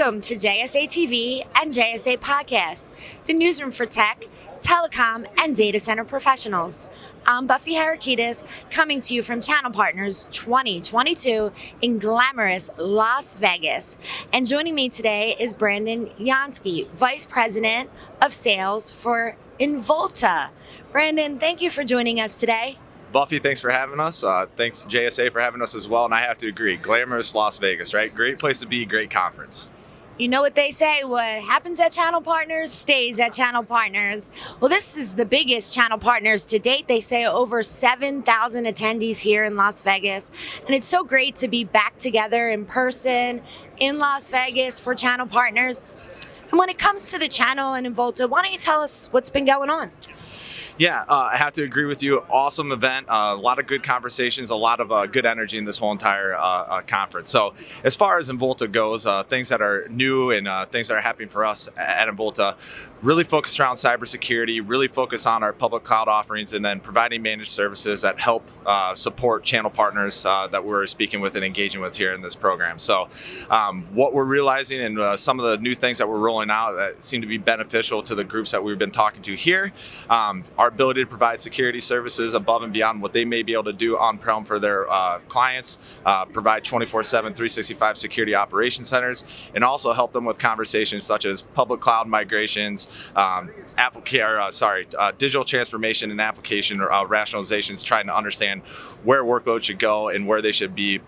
Welcome to JSA TV and JSA Podcast, the newsroom for tech, telecom, and data center professionals. I'm Buffy Harakidas, coming to you from Channel Partners 2022 in glamorous Las Vegas. And joining me today is Brandon Yansky, Vice President of Sales for Involta. Brandon, thank you for joining us today. Buffy, thanks for having us. Uh, thanks JSA for having us as well. And I have to agree, glamorous Las Vegas, right? Great place to be, great conference. You know what they say, what happens at Channel Partners stays at Channel Partners. Well, this is the biggest Channel Partners to date. They say over 7,000 attendees here in Las Vegas. And it's so great to be back together in person in Las Vegas for Channel Partners. And when it comes to the channel and Involta, why don't you tell us what's been going on? Yeah, uh, I have to agree with you. Awesome event. Uh, a lot of good conversations, a lot of uh, good energy in this whole entire uh, uh, conference. So, as far as Involta goes, uh, things that are new and things that are happening for us at Involta, really focused around cybersecurity, really focus on our public cloud offerings, and then providing managed services that help support channel partners that we're speaking with and engaging with here in this program. So, um, what we're realizing and some of the new things that we're rolling out that seem to be beneficial to the groups that we've been talking to here um, ability to provide security services above and beyond what they may be able to do on-prem for their uh, clients, uh, provide 24-7, 365 security operation centers, and also help them with conversations such as public cloud migrations, um, or, uh, sorry, uh, digital transformation and application or uh, rationalizations, trying to understand where workloads should go and where they should be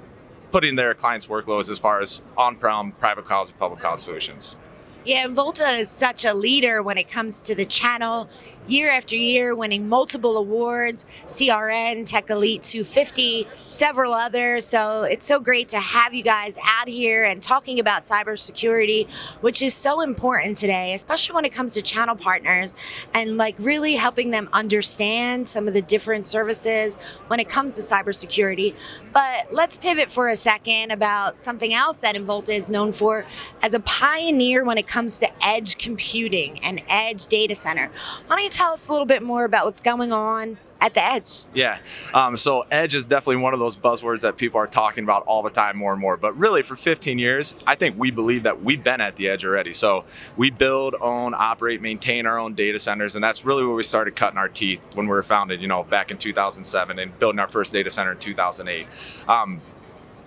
putting their clients' workloads as far as on-prem, private clouds, and public cloud solutions. Yeah, Involta is such a leader when it comes to the channel year after year, winning multiple awards, CRN, Tech Elite 250, several others. So it's so great to have you guys out here and talking about cybersecurity, which is so important today, especially when it comes to channel partners and like really helping them understand some of the different services when it comes to cybersecurity. But let's pivot for a second about something else that Involta is known for as a pioneer when it comes to edge computing and edge data center. Why don't you tell us a little bit more about what's going on at the edge? Yeah. Um, so edge is definitely one of those buzzwords that people are talking about all the time more and more. But really, for 15 years, I think we believe that we've been at the edge already. So we build, own, operate, maintain our own data centers, and that's really where we started cutting our teeth when we were founded. You know, back in 2007 and building our first data center in 2008. Um,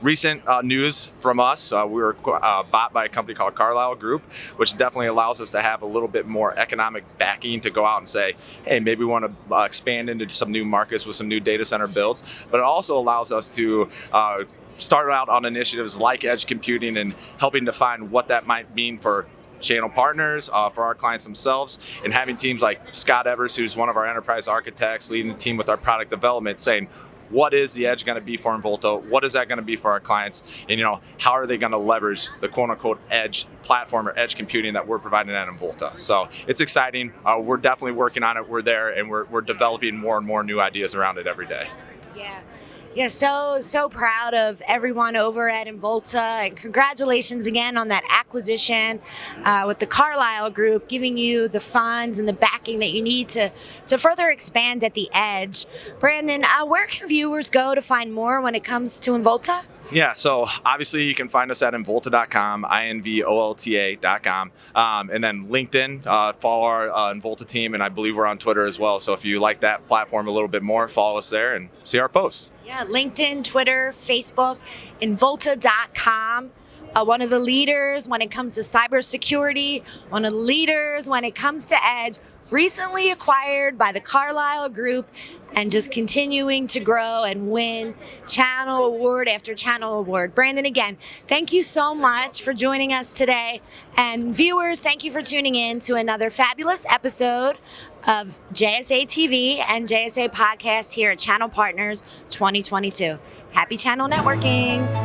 recent uh, news from us. Uh, we were uh, bought by a company called Carlyle Group, which definitely allows us to have a little bit more economic backing to go out and say, hey, maybe we want to uh, expand into some new markets with some new data center builds. But it also allows us to uh, start out on initiatives like edge computing and helping define what that might mean for channel partners, uh, for our clients themselves, and having teams like Scott Evers, who's one of our enterprise architects, leading the team with our product development, saying, what is the edge going to be for Involta? What is that going to be for our clients? And you know, how are they going to leverage the quote unquote edge platform or edge computing that we're providing at Involta? So it's exciting. Uh, we're definitely working on it. We're there and we're, we're developing more and more new ideas around it every day. Yeah. Yeah, so, so proud of everyone over at Involta and congratulations again on that acquisition uh, with the Carlyle Group, giving you the funds and the backing that you need to, to further expand at the edge. Brandon, uh, where can viewers go to find more when it comes to Involta? Yeah, so obviously you can find us at involta.com, I-N-V-O-L-T-A.com, um, and then LinkedIn, uh, follow our uh, Involta team, and I believe we're on Twitter as well. So if you like that platform a little bit more, follow us there and see our posts. Yeah, LinkedIn, Twitter, Facebook, Involta.com. Uh, one of the leaders when it comes to cybersecurity, one of the leaders when it comes to edge, recently acquired by the Carlyle Group and just continuing to grow and win channel award after channel award. Brandon, again, thank you so much for joining us today. And viewers, thank you for tuning in to another fabulous episode of JSA TV and JSA Podcast here at Channel Partners 2022. Happy channel networking.